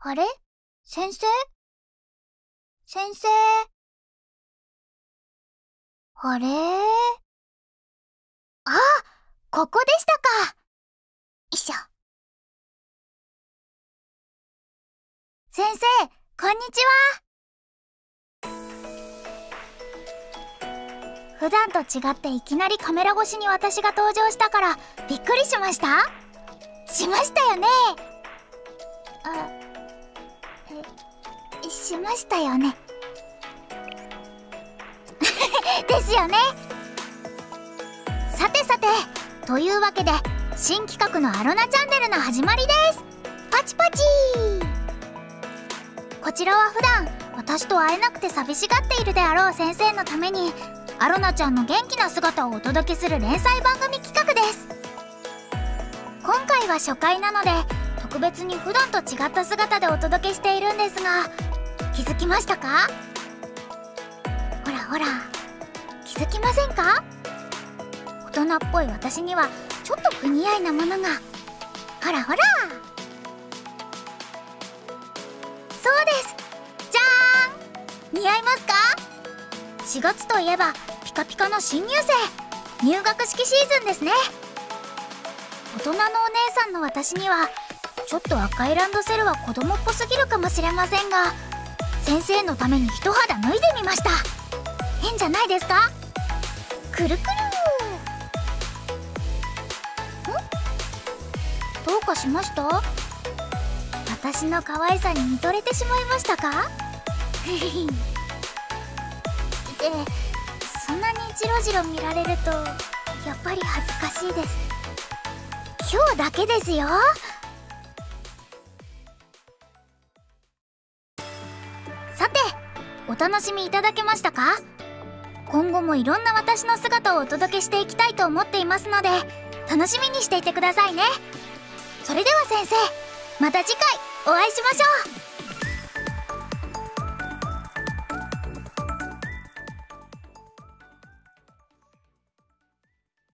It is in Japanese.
あれ？先生？先生？あれ？あ、ここでしたか。よいしょ。先生、こんにちは。普段と違っていきなりカメラ越しに私が登場したからびっくりしました？しましたよねしましたよね。ですよね。さてさてというわけで新企画のアロナチャンネルの始まりです。パチパチ。こちらは普段私と会えなくて寂しがっているであろう先生のためにアロナちゃんの元気な姿をお届けする連載番組企画です。今回は初回なので特別に普段と違った姿でお届けしているんですが気づきましたか？ほらほら気づきませんか？大人っぽい私にはちょっと不似合いなものが。ほらほら。そうです。じゃーん。似合いますか？4月といえばピカピカの新入生。入学式シーズンですね。大人のお姉さんの私にはちょっと赤いランドセルは子供っぽすぎるかもしれませんが先生のために一肌脱いでみました。変じゃないですか？くるくる。ん？どうかしました？私の可愛さに見とれてしまいましたか？でそんなにジロジロ見られるとやっぱり恥ずかしいです。今日だけですよ。お楽しみいただけましたか？今後もいろんな私の姿をお届けしていきたいと思っていますので楽しみにしていてくださいね。それでは先生また次回お会いしましょう。